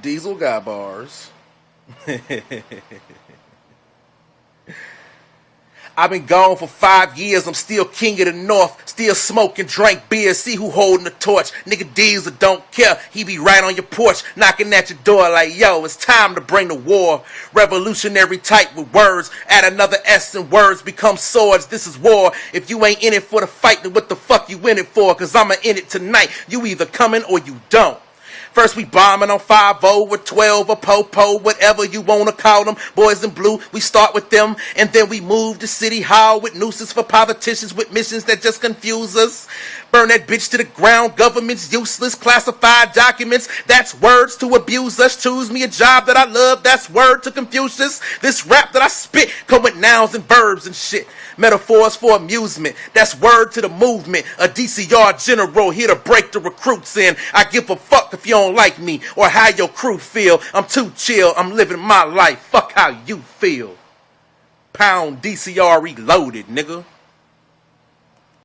Diesel Guy bars. I've been gone for five years, I'm still king of the north, still smoking, drink beer, see who holding the torch. Nigga Diesel don't care, he be right on your porch, knocking at your door like, yo, it's time to bring the war. Revolutionary type with words, add another S and words become swords, this is war. If you ain't in it for the fight, then what the fuck you in it for? Cause I'ma in it tonight, you either coming or you don't. First we bombing on 5 or 12 or Popo, whatever you wanna call them. Boys in blue, we start with them, and then we move to City Hall with nooses for politicians with missions that just confuse us. Burn that bitch to the ground, government's useless, classified documents, that's words to abuse us. Choose me a job that I love, that's word to Confucius. This rap that I spit come with nouns and verbs and shit. Metaphors for amusement, that's word to the movement. A DCR general here to break the recruits in. I give a fuck if you don't like me or how your crew feel. I'm too chill, I'm living my life. Fuck how you feel. Pound DCR reloaded, nigga.